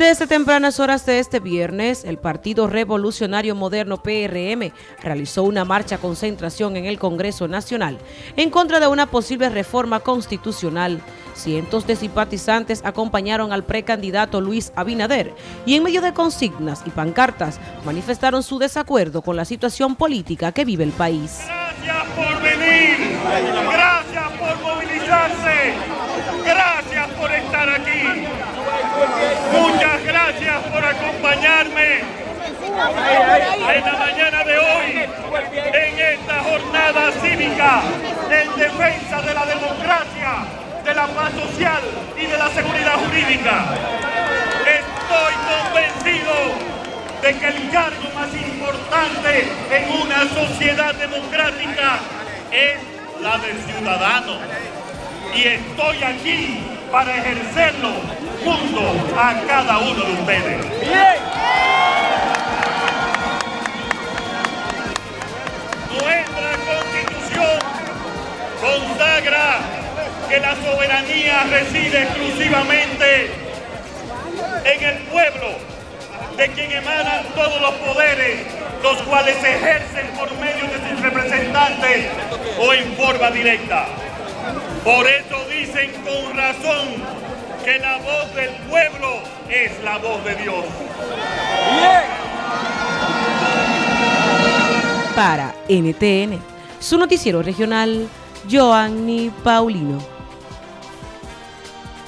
Desde tempranas horas de este viernes, el Partido Revolucionario Moderno PRM realizó una marcha concentración en el Congreso Nacional en contra de una posible reforma constitucional. Cientos de simpatizantes acompañaron al precandidato Luis Abinader y en medio de consignas y pancartas manifestaron su desacuerdo con la situación política que vive el país. Gracias por venir, gracias por movilizarse, gracias por estar aquí. Muchas gracias por acompañarme en la mañana de hoy en esta jornada cívica en defensa de la democracia, de la paz social y de la seguridad jurídica. Estoy convencido de que el cargo más importante en una sociedad democrática es la del ciudadano. Y estoy aquí para ejercerlo junto a cada uno de ustedes. Nuestra constitución consagra que la soberanía reside exclusivamente en el pueblo, de quien emanan todos los poderes, los cuales se ejercen por medio de sus representantes o en forma directa. Por eso dicen con razón que la voz del pueblo es la voz de Dios. Para NTN, su noticiero regional, Joanny Paulino.